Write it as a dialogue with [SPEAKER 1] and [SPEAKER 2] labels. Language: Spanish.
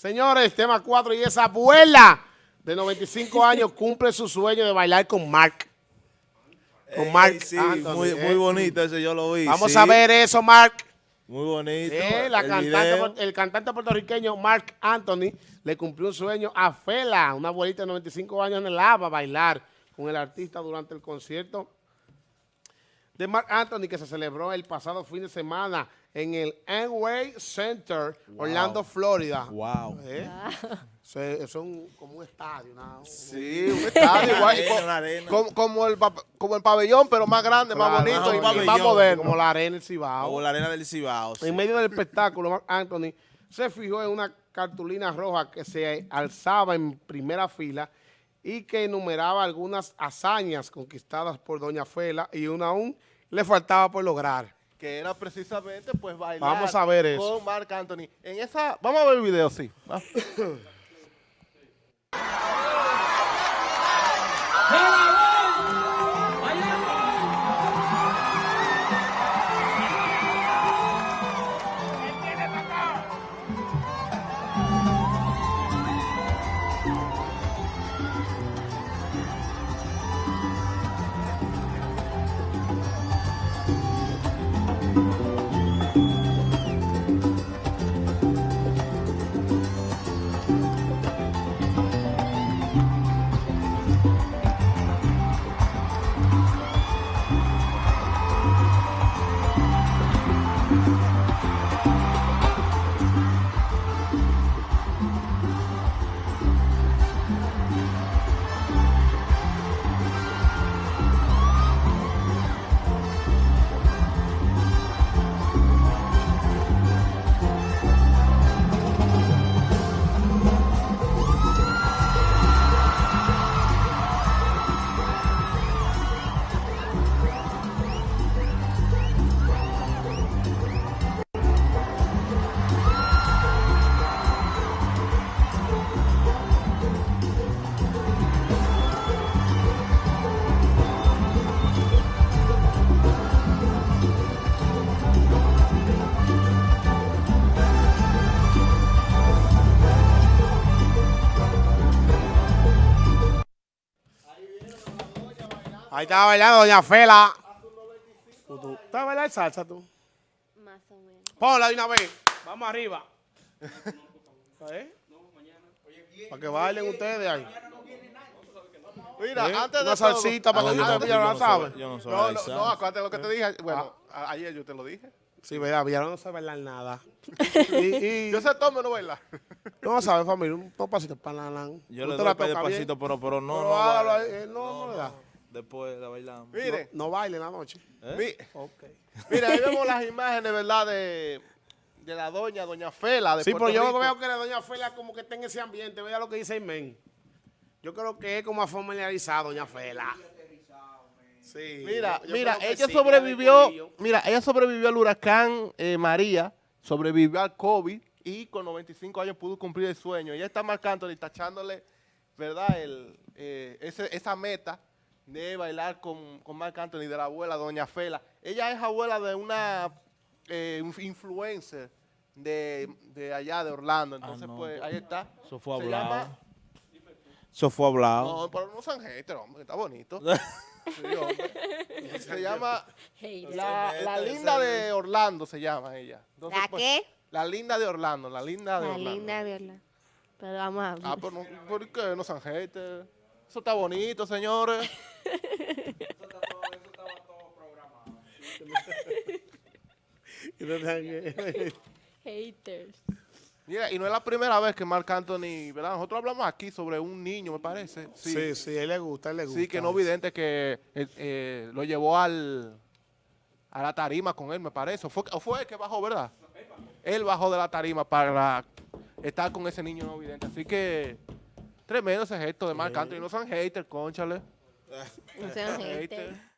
[SPEAKER 1] Señores, tema 4 y esa abuela de 95 años cumple su sueño de bailar con Mark. Con
[SPEAKER 2] Ey,
[SPEAKER 1] Mark
[SPEAKER 2] sí,
[SPEAKER 1] Anthony,
[SPEAKER 2] muy,
[SPEAKER 1] eh.
[SPEAKER 2] muy bonito ese, yo lo vi.
[SPEAKER 1] Vamos
[SPEAKER 2] sí.
[SPEAKER 1] a ver eso, Mark.
[SPEAKER 2] Muy bonito.
[SPEAKER 1] La
[SPEAKER 2] el
[SPEAKER 1] cantante, el cantante puertorriqueño Mark Anthony le cumplió un sueño a Fela, una abuelita de 95 años en el ABA, bailar con el artista durante el concierto de Mark Anthony que se celebró el pasado fin de semana en el Amway Center, Orlando, Florida.
[SPEAKER 2] Wow.
[SPEAKER 1] Eh, se- Es un, como un estadio. una-
[SPEAKER 3] Sí, un estadio igual.
[SPEAKER 2] Arena.
[SPEAKER 3] Como, como el, como el pabellón, pero más grande, más bonito
[SPEAKER 2] más
[SPEAKER 3] y, más moderno.
[SPEAKER 1] como la arena del Cibao.
[SPEAKER 2] Como la arena del Cibao. sí.
[SPEAKER 1] En medio del espectáculo, Marc Anthony se fijó en una cartulina roja que se alzaba en primera fila y que enumeraba algunas hazañas conquistadas por Doña Fela y una aún le faltaba por lograr.
[SPEAKER 3] Que era precisamente pues bailar
[SPEAKER 1] Vamos a ver eso.
[SPEAKER 3] con Marc Anthony. En esa, vamos a ver el video, sí.
[SPEAKER 1] Ahí estaba bailando Doña Fela. ¿Tú estás bailando salsa tú?
[SPEAKER 4] Más o menos.
[SPEAKER 1] Ponla de una vez. Vamos arriba. ¿Eh? Para que bailen ustedes ahí.
[SPEAKER 3] Mira,
[SPEAKER 1] ¿Eh?
[SPEAKER 3] antes de
[SPEAKER 1] Una
[SPEAKER 3] todo-
[SPEAKER 1] salsita para
[SPEAKER 2] Ah,
[SPEAKER 1] que
[SPEAKER 2] yo
[SPEAKER 1] usted
[SPEAKER 2] no-
[SPEAKER 1] ya
[SPEAKER 2] no
[SPEAKER 1] sabe.
[SPEAKER 2] Yo no soy
[SPEAKER 3] No, no,
[SPEAKER 2] bailar
[SPEAKER 3] no, acuérdate lo que te dije.
[SPEAKER 1] Ah.
[SPEAKER 3] Bueno, a- ayer yo te lo dije.
[SPEAKER 1] Sí, verdad, Villalón no sabe bailar nada. y, y-
[SPEAKER 3] Yo sé tome no bailar.
[SPEAKER 1] no sabe, familia, un pasito para la
[SPEAKER 2] Yo le
[SPEAKER 1] la
[SPEAKER 2] doy despacito, pero, pero no,
[SPEAKER 1] Pero
[SPEAKER 2] no,
[SPEAKER 1] hágalo
[SPEAKER 2] baila.
[SPEAKER 1] ahí, eh, no, no le da.
[SPEAKER 2] Después la bailamos.
[SPEAKER 3] Miren,
[SPEAKER 1] No baile en la noche.
[SPEAKER 2] ¿Eh?
[SPEAKER 3] mi- mira, ahí vemos las imágenes, ¿verdad? De, de la doña, doña Fela de
[SPEAKER 1] Sí,
[SPEAKER 3] Puerto
[SPEAKER 1] pero yo
[SPEAKER 3] Rico.
[SPEAKER 1] veo que la doña Fela como que está en ese ambiente. Vea lo que dice men. Yo creo que es como familiarizado, doña Fela. Sí.
[SPEAKER 3] Mira,
[SPEAKER 1] yo-
[SPEAKER 3] mira, ella
[SPEAKER 1] sí,
[SPEAKER 3] sobrevivió, mira, ella sobrevivió al huracán eh, María, sobrevivió al COVID y con 95 años pudo cumplir el sueño. Ella está marcando y tachándole, ¿verdad? El, eh, ese- esa meta de bailar con, con Marc Anthony, de la abuela, doña Fela. Ella es abuela de una eh, inf- influencer de, de allá de Orlando. Entonces,
[SPEAKER 2] no.
[SPEAKER 3] pues, ahí está.
[SPEAKER 2] Eso fue
[SPEAKER 3] Se
[SPEAKER 2] hablado.
[SPEAKER 3] llama-
[SPEAKER 2] Eso fue hablado.
[SPEAKER 3] no, pero no sean haters, hombre, está bonito. Sí, hombre. Se llama
[SPEAKER 4] Hater.
[SPEAKER 3] la, la linda de Orlando, se llama ella. Entonces,
[SPEAKER 4] ¿La
[SPEAKER 3] pues,
[SPEAKER 4] qué?
[SPEAKER 3] La linda de Orlando, la linda de
[SPEAKER 4] La
[SPEAKER 3] Orlando.
[SPEAKER 4] linda de Orlando. Pero vamos a ver.
[SPEAKER 3] Ah, pero no, ¿por qué no sean haters? Eso está bonito, señores.
[SPEAKER 1] Y no tengan-
[SPEAKER 4] Haters.
[SPEAKER 3] Mira, y no es la primera vez que Marc Anthony, ¿verdad? Nosotros hablamos aquí sobre un niño, me parece. Sí,
[SPEAKER 1] Sí, sí, a él le gusta, a él le gusta.
[SPEAKER 3] sí, que no vidente que eh, eh, lo llevó al a la tarima con él, me parece. O fue, o fue él que bajó, ¿verdad? Él bajó de la tarima para estar con ese niño no vidente. Así que tremendo ese gesto de Marc Anthony. No sean haters, conchale.
[SPEAKER 4] No sean haters.
[SPEAKER 3] Haters.